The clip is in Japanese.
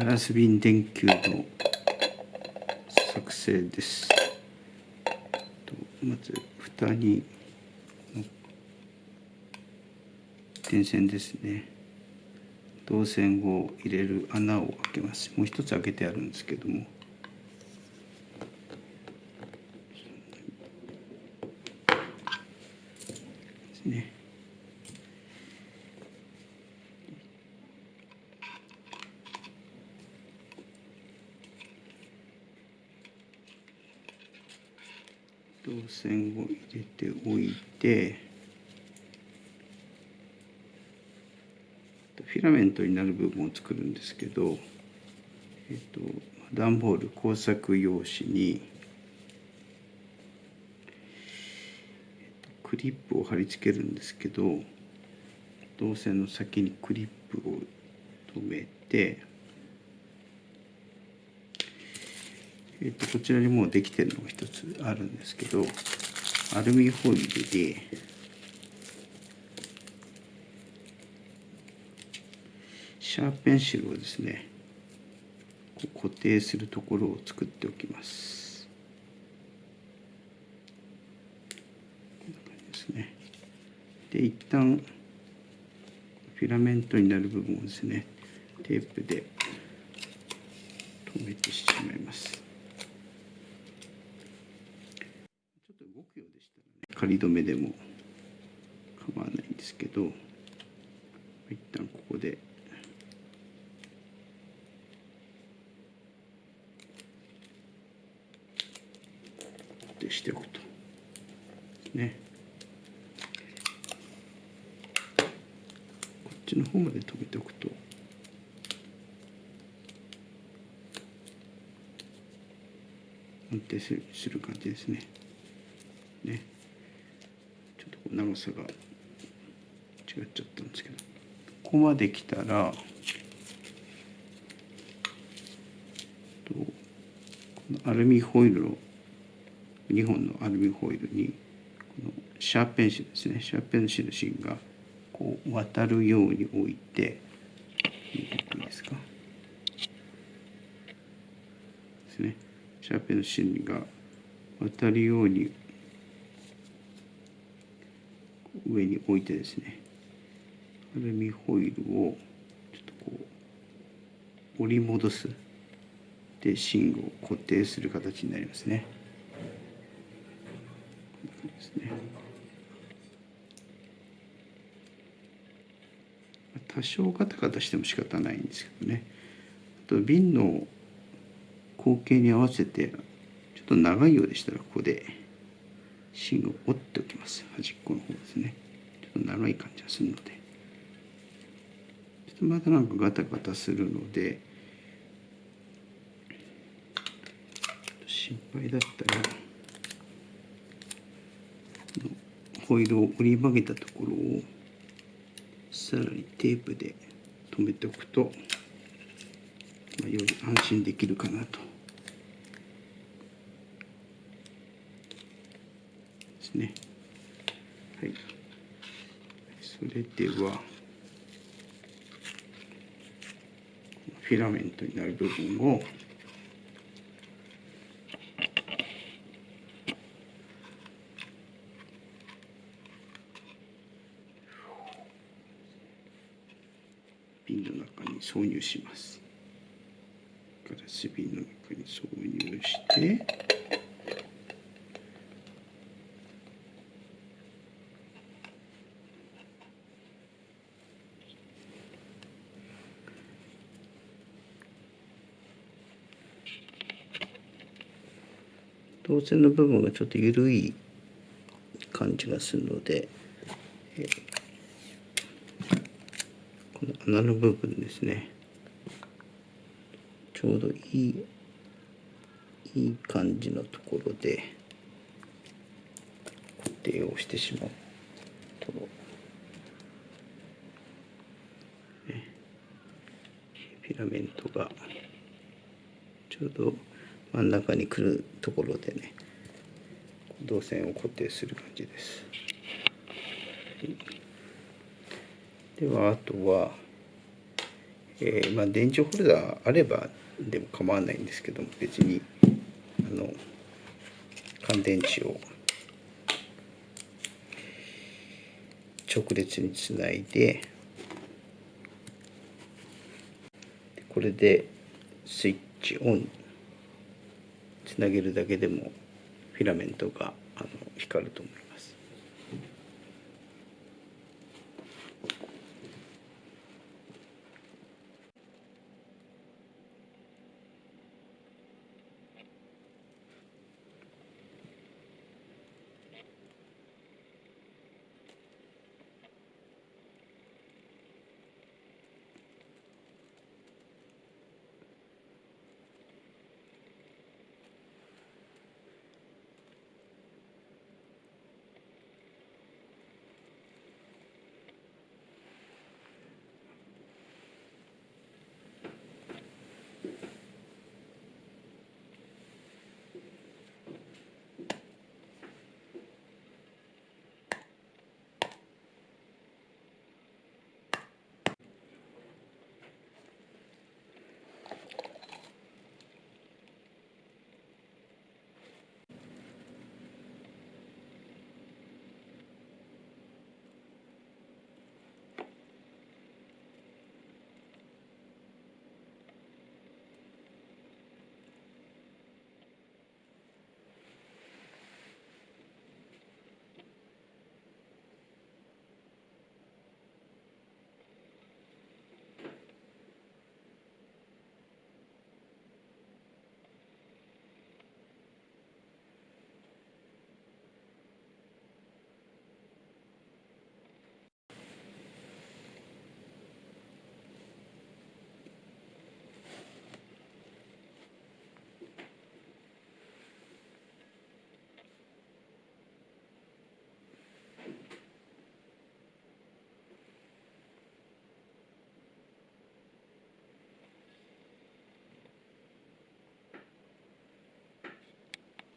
ガラス瓶電球の作成です。まず蓋に電線ですね。導線を入れる穴を開けます。もう一つ開けてあるんですけどもですね導線を入れておいてフィラメントになる部分を作るんですけど、えっと、段ボール工作用紙に、クリップを貼り付けるんですけど導線の先にクリップを留めてえー、とこちらにもうできてるのが一つあるんですけどアルミホイルでシャーペンシルをですね固定するところを作っておきます。こんな感じですね。で一旦フィラメントになる部分をですねテープで留めてしまいます。仮止めでも構わないんですけど一旦ここで定しておくとねこっちの方まで止めておくと安定する感じですね。ね。長さが違っちゃったんですけどここまで来たらアルミホイルを2本のアルミホイルにこのシャーペンシルですね。シャーペンシル芯がこう渡るように置いていいですか？ですね。シャーペン芯が渡るように上に置いてですね。アルミホイルをちょっとこう折り戻すで芯を固定する形になりますね。ですね。多少ガタガタしても仕方ないんですけどね。あと瓶の口径に合わせてちょっと長いようでしたらここで芯を折っておきます。端っこの方ですね。ちょっと長い感じがするので。ちょっとまたなんかガタガタするので心配だったらホイールを折り曲げたところをさらにテープで留めておくと、まあ、より安心できるかなと。ですね。はい。それでは、フィラメントになる部分を瓶の中に挿入します。ガラス瓶の中に挿入して導線の部分がちょっと緩い感じがするので、えこの穴の部分ですね。ちょうどいいいい感じのところで固定をしてしまうと、ね、フィラメントがちょうど真ん中に来るところでね導線を固定する感じです。ではあとはえーまあ、電池ホルダーあればでも構わないんですけども別にあの乾電池を直列につないででこれでスイッチオン投げるだけでもフィラメントがあの光ると思います。